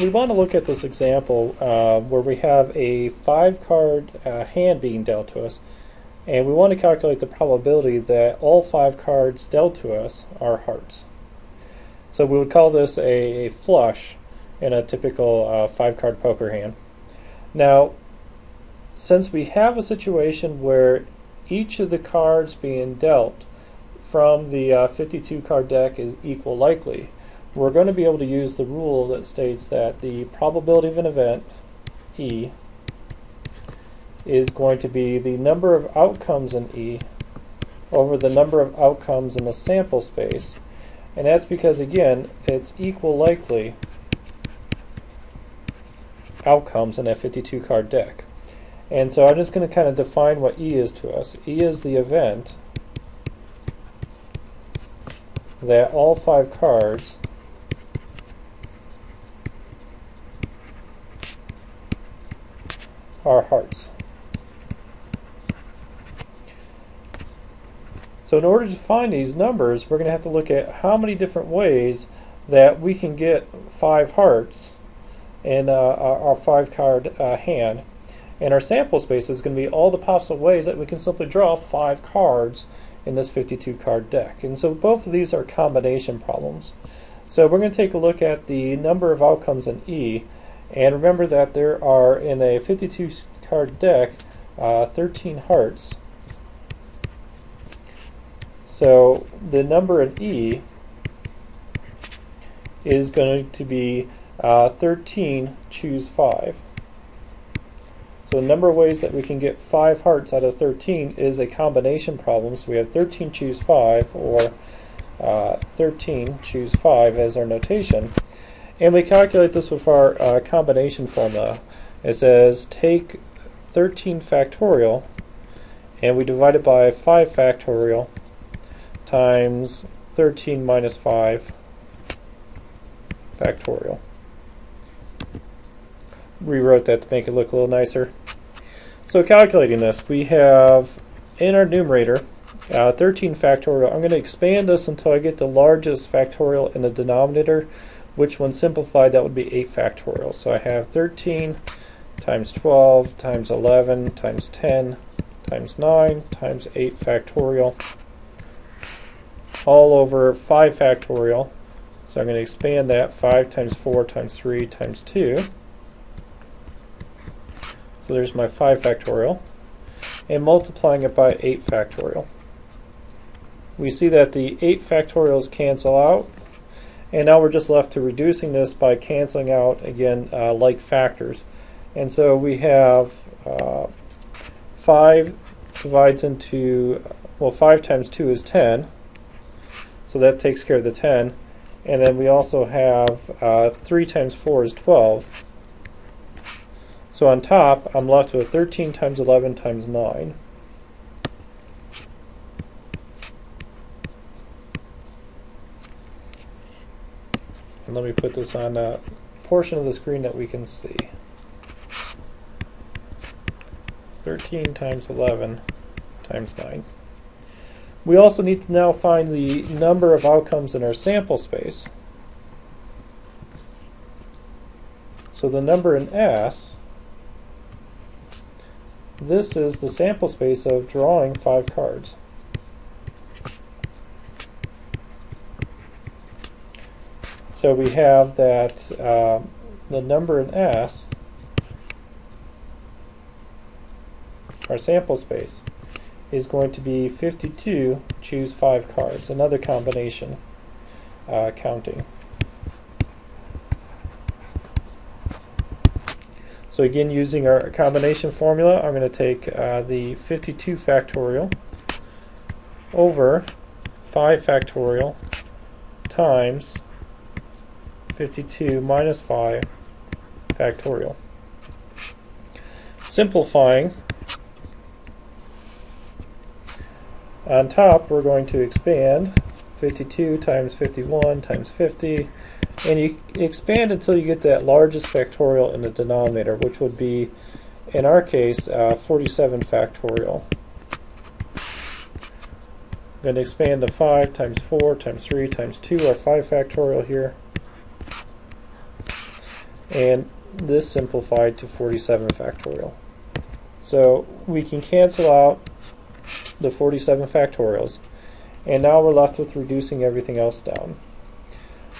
We want to look at this example uh, where we have a five card uh, hand being dealt to us and we want to calculate the probability that all five cards dealt to us are hearts. So we would call this a, a flush in a typical uh, five card poker hand. Now since we have a situation where each of the cards being dealt from the uh, 52 card deck is equal likely, we're going to be able to use the rule that states that the probability of an event, E, is going to be the number of outcomes in E over the number of outcomes in the sample space. And that's because, again, it's equal likely outcomes in that 52 card deck. And so I'm just going to kind of define what E is to us. E is the event that all five cards are hearts. So in order to find these numbers, we're going to have to look at how many different ways that we can get five hearts in uh, our five card uh, hand. And our sample space is going to be all the possible ways that we can simply draw five cards in this 52 card deck. And so both of these are combination problems. So we're going to take a look at the number of outcomes in E and remember that there are, in a 52 card deck, uh, 13 hearts. So the number in E is going to be uh, 13 choose 5. So the number of ways that we can get 5 hearts out of 13 is a combination problem. So we have 13 choose 5 or uh, 13 choose 5 as our notation. And we calculate this with our uh, combination formula. It says take 13 factorial and we divide it by 5 factorial times 13 minus 5 factorial. Rewrote that to make it look a little nicer. So calculating this, we have in our numerator uh, 13 factorial. I'm going to expand this until I get the largest factorial in the denominator which when simplified that would be 8 factorial. So I have 13 times 12 times 11 times 10 times 9 times 8 factorial all over 5 factorial. So I'm going to expand that 5 times 4 times 3 times 2. So there's my 5 factorial. And multiplying it by 8 factorial. We see that the 8 factorials cancel out and now we're just left to reducing this by canceling out, again, uh, like factors. And so we have uh, 5 divides into, well, 5 times 2 is 10. So that takes care of the 10. And then we also have uh, 3 times 4 is 12. So on top, I'm left with 13 times 11 times 9. And let me put this on a portion of the screen that we can see. 13 times 11 times 9. We also need to now find the number of outcomes in our sample space. So the number in S, this is the sample space of drawing five cards. So we have that uh, the number in S, our sample space, is going to be 52, choose 5 cards, another combination uh, counting. So again, using our combination formula, I'm going to take uh, the 52 factorial over 5 factorial times 52 minus 5 factorial. Simplifying, on top we're going to expand 52 times 51 times 50 and you expand until you get that largest factorial in the denominator which would be in our case uh, 47 factorial. I'm going to expand to 5 times 4 times 3 times 2 our 5 factorial here and this simplified to 47 factorial. So we can cancel out the 47 factorials, and now we're left with reducing everything else down.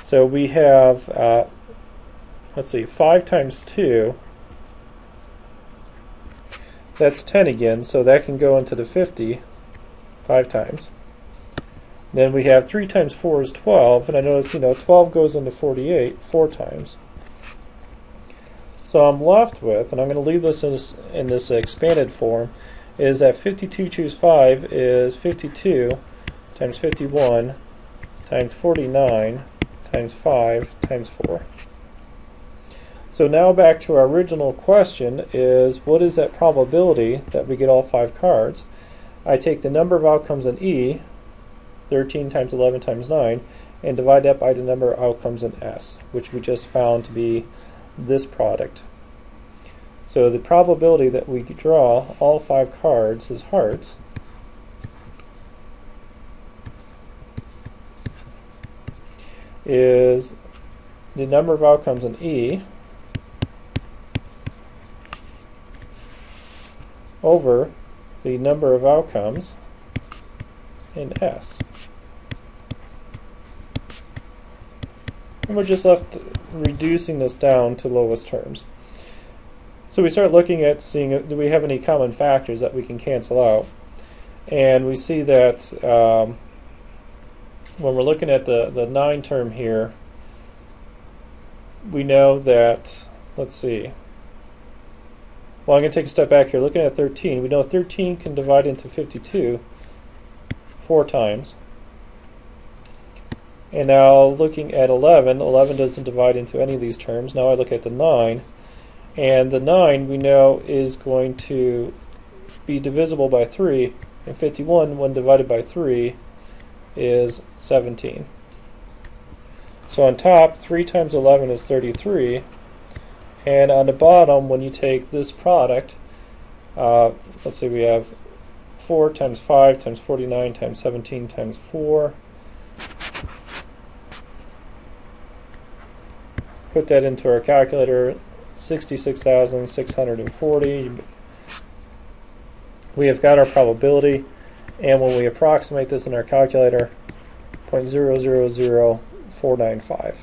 So we have, uh, let's see, 5 times 2, that's 10 again, so that can go into the 50 5 times. Then we have 3 times 4 is 12, and I notice, you know, 12 goes into 48 4 times. So I'm left with, and I'm going to leave this in this, in this expanded form, is that 52 choose 5 is 52 times 51 times 49 times 5 times 4. So now back to our original question is what is that probability that we get all five cards? I take the number of outcomes in E, 13 times 11 times 9, and divide that by the number of outcomes in S, which we just found to be this product. So the probability that we draw all five cards as hearts is the number of outcomes in E over the number of outcomes in S. And we're just left reducing this down to lowest terms. So we start looking at seeing do we have any common factors that we can cancel out. And we see that um, when we're looking at the, the 9 term here, we know that, let's see, well I'm going to take a step back here. Looking at 13, we know 13 can divide into 52 four times. And now looking at 11, 11 doesn't divide into any of these terms. Now I look at the 9, and the 9 we know is going to be divisible by 3, and 51 when divided by 3 is 17. So on top, 3 times 11 is 33, and on the bottom, when you take this product, uh, let's see, we have 4 times 5 times 49 times 17 times 4. Put that into our calculator, 66,640. We have got our probability, and when we approximate this in our calculator, 0.000495.